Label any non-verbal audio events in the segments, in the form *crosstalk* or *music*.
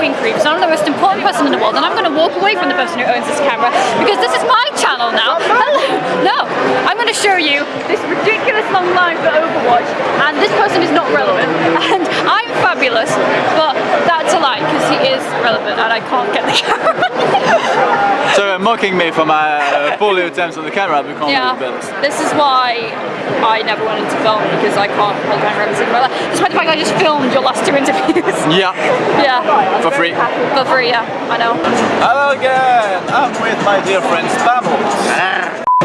queen creeps, I'm the most important person in the world, and I'm going to walk away from the person who owns this camera because this is my channel now. *laughs* No, I'm going to show you this ridiculous long line for Overwatch, and this person is not relevant, *laughs* and I'm fabulous, but that's a lie because he is relevant, and I can't get the *laughs* camera. so uh, mocking me for my uh, poorly attempts on the camera become yeah, this is why I never wanted to film because I can't hold camera every single Despite the fact I just filmed your last two interviews. Yeah. yeah. For free. For free, yeah. I know. Hello again. I'm with my dear friend Spambles.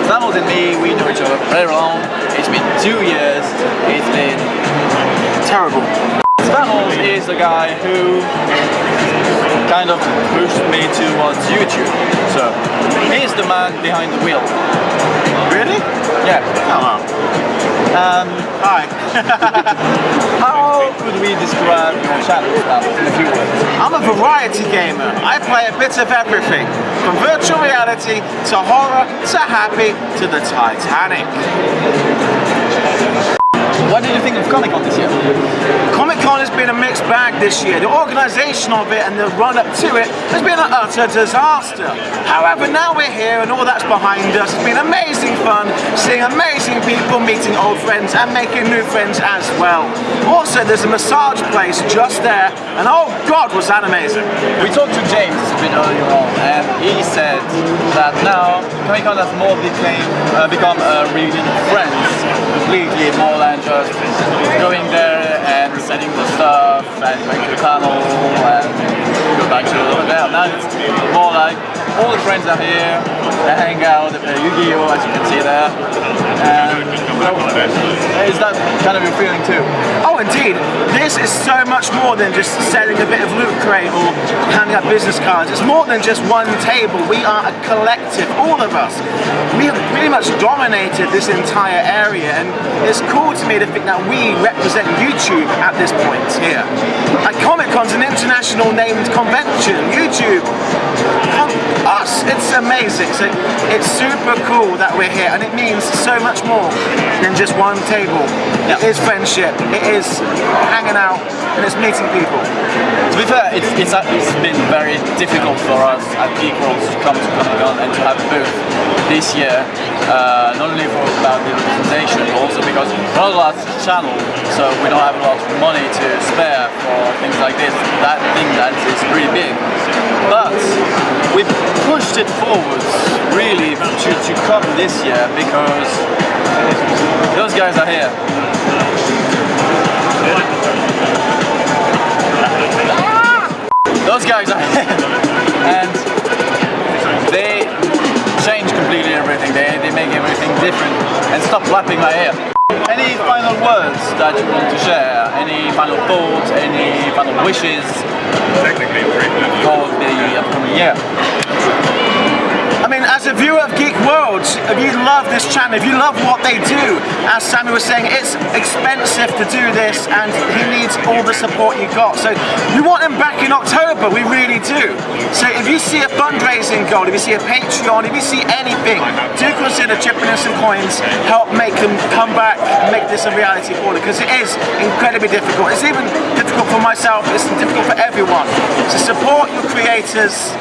Spambles and me, we know each other very long. It's been two years. It's been terrible. Spambles is the guy who kind of pushed me towards YouTube. So, he's the man behind the wheel. Really? Yeah. Oh, um, Hi. *laughs* how could we describe your? I'm a variety gamer. I play a bit of everything. From virtual reality to horror to happy to the Titanic. What did you think of Comic Con this year? Comic Con has been a mixed bag this year. The organisation of it and the run up to it has been an utter disaster. However, now we're here and all that's behind us. It's been amazing fun, seeing amazing people, meeting old friends and making new friends as well. Also, there's a massage place just there and oh god, was that amazing. We talked to James a bit earlier on and he said that now Comic Con has more became, uh, become a reunion of friends completely more than just going there and setting the stuff and going to the tunnel and go back to over there. Now it's more like all the friends are here, they hang out, they play Yu-Gi-Oh as you can see there. And is that kind of your feeling too? Oh indeed, this is so much more than just selling a bit of loot crate or handing out business cards. It's more than just one table. We are a collective, all of us. We have pretty much dominated this entire area and it's cool to me to think that we represent YouTube at this point here. Like Comic Con's an international named convention. YouTube us. It's amazing. So it's super cool that we're here and it means so much more than just one table. It is friendship, it is hanging out and it's meeting people. To be fair, it's, it's, it's been very difficult for us at Geek World to come to Comic Con and to have a booth this year, uh, not only for about the representation, but also because we're not a large channel, so we don't have a lot of money to spare for things like this. That thing that is pretty big. But we've pushed it forwards really to, to come this year because guys are here. Those guys are here and they change completely everything. They, they make everything different and stop lapping my ear. Any final words that you want to share? Any final thoughts? Any final wishes? Technically, for the upcoming year? As a viewer of Geek World, if you love this channel, if you love what they do, as Sammy was saying, it's expensive to do this and he needs all the support you got. So we want him back in October, we really do. So if you see a fundraising goal, if you see a Patreon, if you see anything, do consider chipping in some coins, help make them come back make this a reality for them, because it is incredibly difficult. It's even difficult for myself, it's difficult for everyone. So support your creators,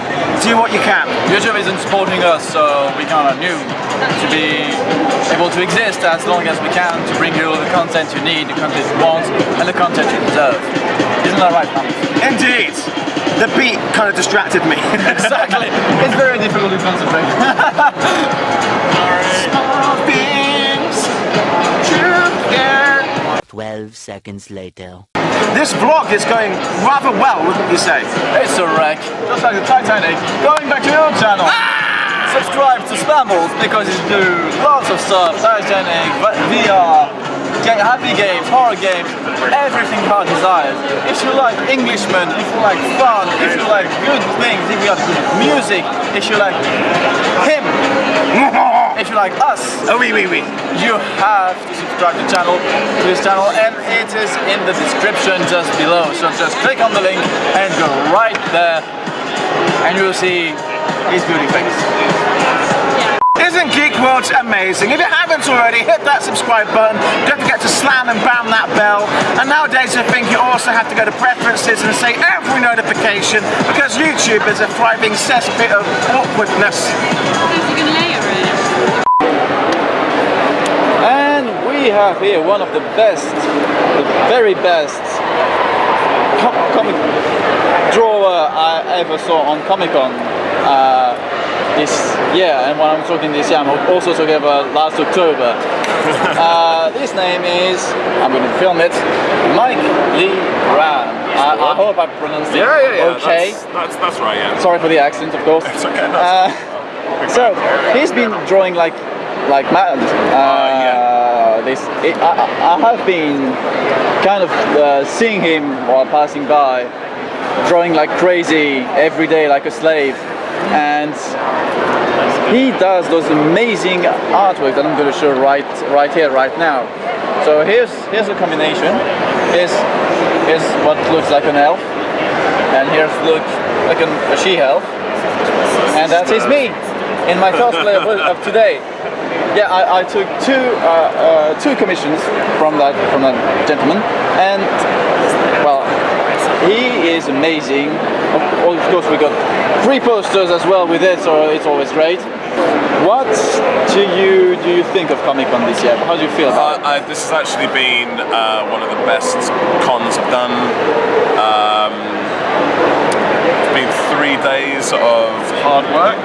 do what you can. YouTube isn't supporting us, so we kind of knew to be able to exist as long as we can to bring you all the content you need, the content you want, and the content you deserve. Isn't that right, man? Indeed. The beat kind of distracted me. *laughs* *laughs* exactly. It's very difficult to concentrate. *laughs* 12 seconds later. This vlog is going rather well, wouldn't you say? It's a wreck. Just like the Titanic. Going back to your channel. Ah! subscribe to Spambles because you do lots of stuff, Titanic, VR, happy games, horror games, everything heart desires. If you like Englishmen, if you like fun, if you like good things, if you like good music, if you like him, *laughs* you like us, oh, oui, oui, oui. you have to subscribe to channel to this channel and it is in the description just below. So just click on the link and go right there and you'll see his beauty face. Isn't think Geek World's amazing. If you haven't already, hit that subscribe button. Don't forget to slam and bam that bell. And nowadays, I think you also have to go to preferences and say every notification because YouTube is a thriving cesspit of awkwardness. We have here one of the best, the very best co- comic drawer I ever saw on Comic Con uh, this year. And when I'm talking this year, I'm also talking about last October. *laughs* uh, this name is, I'm going to film it, Mike Lee Ram. I, I hope I pronounced it Yeah, yeah, yeah. okay. That's, that's, that's right, yeah. Sorry for the accent, of course. It's okay. Uh, so *laughs* he's been drawing like like mad. Uh, this it, I, I- I have been kind of uh, seeing him while passing by, drawing like crazy every day like a slave, and he does those amazing artwork that I'm going to show right right here right now. So here's here's a combination. Here's here's what looks like an elf, and here's look like an, a she-elf, and that is me in my cosplay of, of today. Yeah, I, I took two uh, uh, two commissions from that from that gentleman, and well, he is amazing. Of, course, we got three posters as well with it, so it's always great. What do you do you think of Comic Con this year? How do you feel about it? Uh, I, this has actually been uh, one of the best cons I've done. Um, three days of hard work,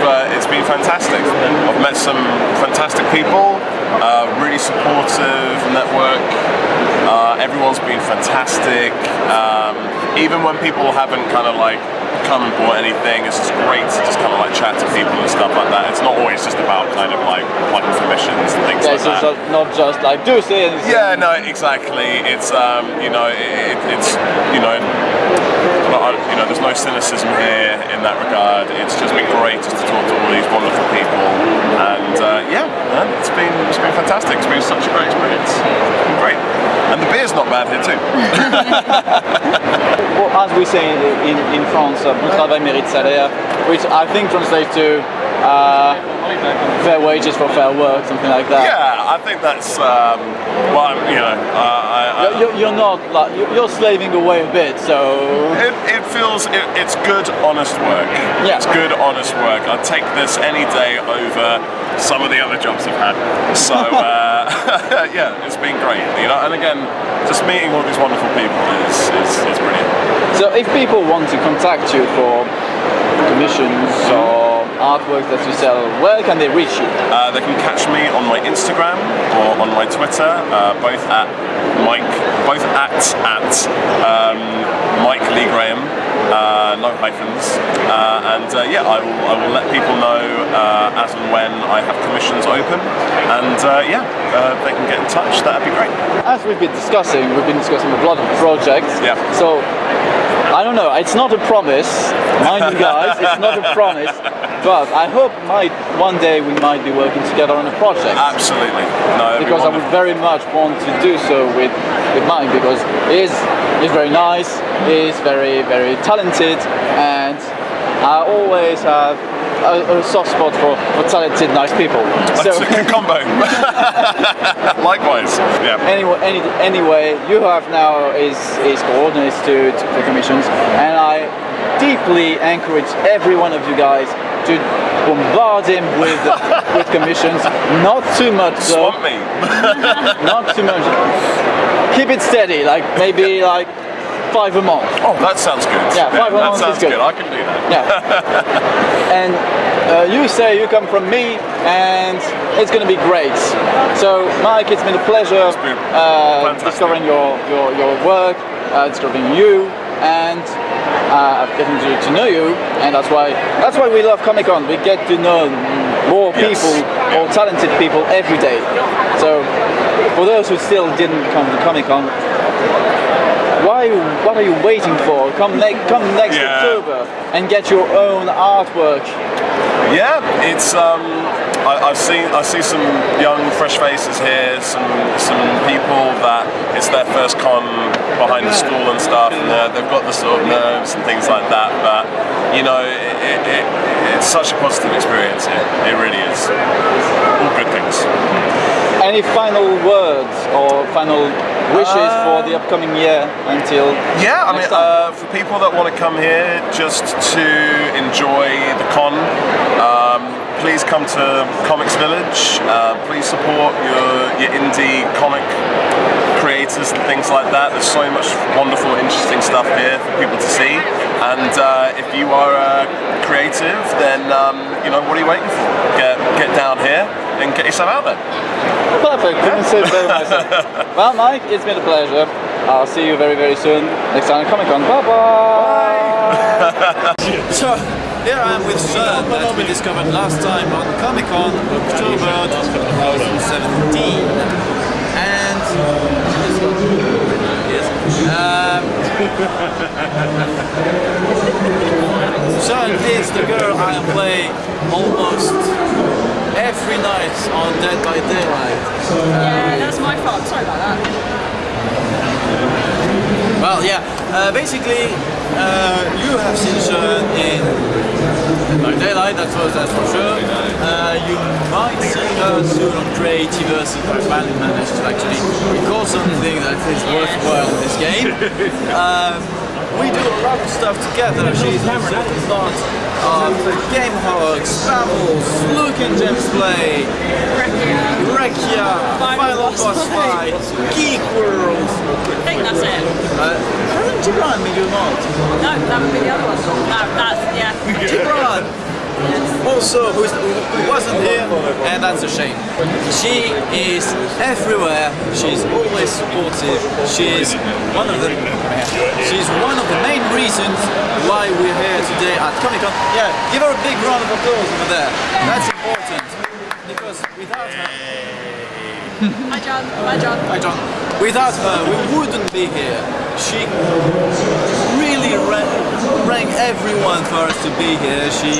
but it's been fantastic. I've met some fantastic people, uh, really supportive network. Uh, everyone's been fantastic. Um, even when people haven't kind of like come and bought anything, it's just great to just kind of like chat to people and stuff like that. It's not always just about kind of like plugging commissions and things Yeah, like so that. it's not just like do say and Yeah, no, exactly. It's um, you know, it, it's you know, you know, there's no cynicism here in that regard. It's just been great just to talk to all these wonderful people, and uh, yeah, man, it's been it's been fantastic. It's been such a great experience. Great, and the beer's not bad here too. *laughs* Well, as we say in, in France, uh, bon travail mérite salaire, which I think translates to uh, fair wages for fair work, something like that. yeah, I think that's um, well, you know, uh, I, I, You're, you're not like you're slaving away a bit, so It, it feels it, it's good, honest work. Yeah. It's good, honest work. I'd take this any day over some of the other jobs I've had. So *laughs* uh, *laughs* yeah, it's been great. You know, and again, just meeting all these wonderful people is is, is brilliant. so if people want to contact you for commissions or artwork that you sell, where can they reach you? Uh, they can catch me on my Instagram or on my Twitter, uh, both at Mike, both at at um, Mike Lee Graham, uh, no hyphens, uh, and uh, yeah, I will I will let people know uh, as and when I have commissions open, and uh, yeah, uh, they can get in touch. That'd be great. As we've been discussing, we've been discussing a lot of projects. Yeah. So I don't know. It's not a promise, mind you guys. It's not a promise, but I hope might one day we might be working together on a project. Absolutely, no, be because I would very much want to do so with with Mike because he's he's very nice, he's very very talented, and I always have a, a soft spot for, for talented, nice people. That's a good combo. *laughs* Likewise, yeah. Anyway, any, anyway, you have now is is coordinates to, to for commissions, and I deeply encourage every one of you guys to bombard him with *laughs* with commissions. Not too much though. Swamp me. Not too much. Keep it steady, like maybe like five a month. Oh, that sounds good. Yeah, five that months is sounds good. good. I can do that. Yeah. *laughs* and uh, you say you come from me, and it's going to be great. So, Mike, it's been a pleasure been uh, discovering your, your, your work, uh, discovering you, and uh, getting to, to know you. And that's why that's why we love Comic Con. We get to know more Yes. people, more talented people every day. So, for those who still didn't come to Comic Con, why? What are you waiting for? Come next, come next Yeah. October and get your own artwork. Yeah, it's um, I, I've seen I see some young, fresh faces here, some some people that it's their first con behind the school and stuff, and they've got the sort of nerves and things like that. But you know, it, it, it, it's such a positive experience here. It really is. All good things. Any final words or final wishes for the upcoming year until Yeah, I mean, uh, for people that want to come here just to enjoy the con, um, please come to Comics Village. Uh, please support your, your indie comic creators and things like that. There's so much wonderful, interesting stuff here for people to see. And uh, if you are a creative, then um, you know what are you waiting for? Get get down here and get yourself out there. Perfect, couldn't say it better myself. *laughs* well, Mike, it's been a pleasure. I'll see you very, very soon next time at Comic Con. Bye bye. *laughs* So here I am with Sean that we discovered last time on Comic Con October 2017. And yes, Sean is the girl I play almost every night on Dead by Daylight. Yeah, that's my fault. Sorry about that. Well, yeah, uh, basically, uh, you have seen Sean in by Daylight, that's for, that's for sure. Uh, you might see her soon on Creativerse if I finally manage to actually record something that is worthwhile in this game. *laughs* Um, we do a lot of stuff together. She's a lot of Game Hogs, Babbles, Luke and James Play, Rekia, Final Boss Fight, Geek World, I think that's it. uh, haven't Gibran made you not? No, that would be the other one. That, that's, yeah. Gibran! Also, who's, who wasn't here, and that's a shame. She is everywhere. She's always supportive. She is one of the she's one of the main reasons why we're here today at Comic Con. Yeah, give her a big round of applause over there. That's important because without her. *laughs* Hi, John. Hi, John. Hi John. Without her, we wouldn't be here. She really rang, rang everyone for us to be here. She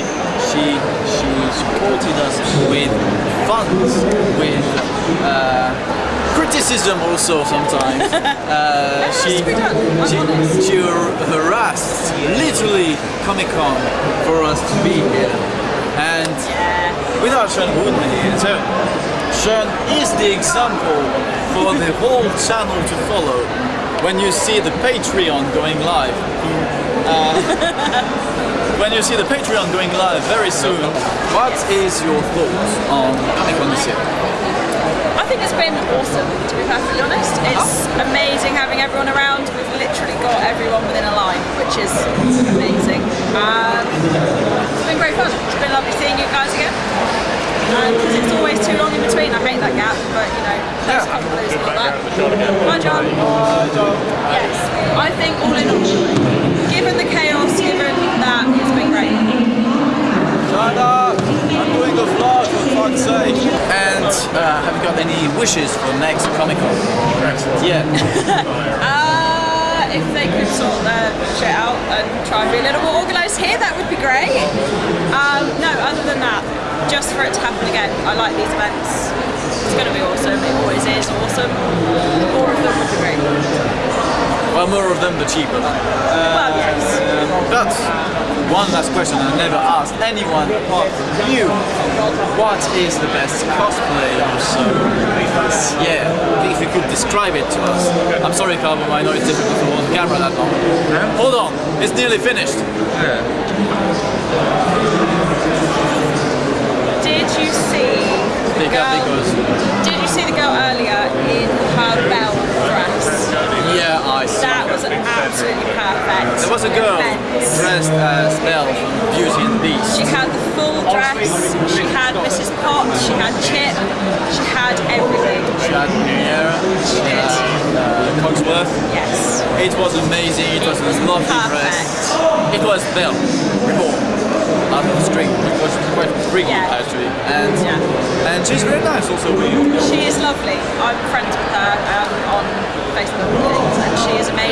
she she supported us with funds, with uh, criticism also sometimes. *laughs* Uh, she, she she har- harassed literally Comic Con for us to be here, and without Sean wouldn't here. So Sean is the example for the whole channel to follow when you see the Patreon going live. Uh, *laughs* when you see the Patreon going live very soon, what is your thoughts on year? I think it's been awesome, to be perfectly honest. It's amazing having everyone around. We've literally got everyone within a line, which is amazing. Um, it's been great fun. It's been lovely seeing you guys again. Because it's always too long in between. I hate that gap, but you know, those Yeah. couple lose like that. Hi, John. Yes, I think all in all, given the chaos, given that, it's been great. Shut up! I'm doing a vlog for fuck's sake! And uh, have you got any wishes for next Comic Con? Yeah. *laughs* Uh, if they could sort their shit out and try and be a little more organised here, that would be great. Um, no, other than that, just for it to happen again, I like these events. It's going to be awesome. It always is awesome. More of them would be great. Well, more of them, the cheaper. well, yes. Um, but one last question I never asked anyone apart from you. What is the best cosplay or so? Yeah, if you could describe it to us. I'm sorry, Carbon, I know it's difficult to hold the camera that long. Hold on, it's nearly finished. Did the girl? because Did you see the girl earlier in her bell dress? yeah, I saw. That was absolutely perfect. There was a girl Immense. dressed as Belle from Beauty and the Beast. She had the full dress, she had Mrs. Potts, she had Chip, she had everything. She had Niera, she did. had uh, Cogsworth. Yes. It was amazing, it was a lovely dress. Perfect. It was Belle, reborn, out of the string. It was quite freaky Yeah. actually. And Yeah. and she's very nice also. She is lovely. I'm friends with her um, on Facebook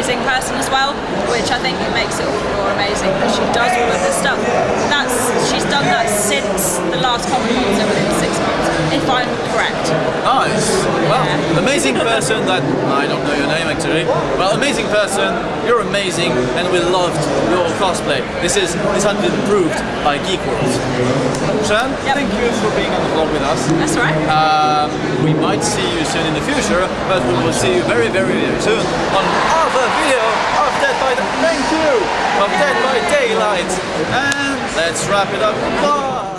amazing person as well, which I think makes it all the more amazing that she does all of this stuff. That's she's done that since the last Comic Con, within six months. if I'm correct. Nice. Well, amazing person that I don't know your name actually. Well, amazing person. You're amazing, and we loved your cosplay. This is this has been proved by Geek World. Shan, Yep. thank you for being on the vlog with us. That's right. Um, we might see you soon in the future, but we will see you very, very, very soon on other video of Dead by Thank you of Dead by Daylight. And let's wrap it up. Bye.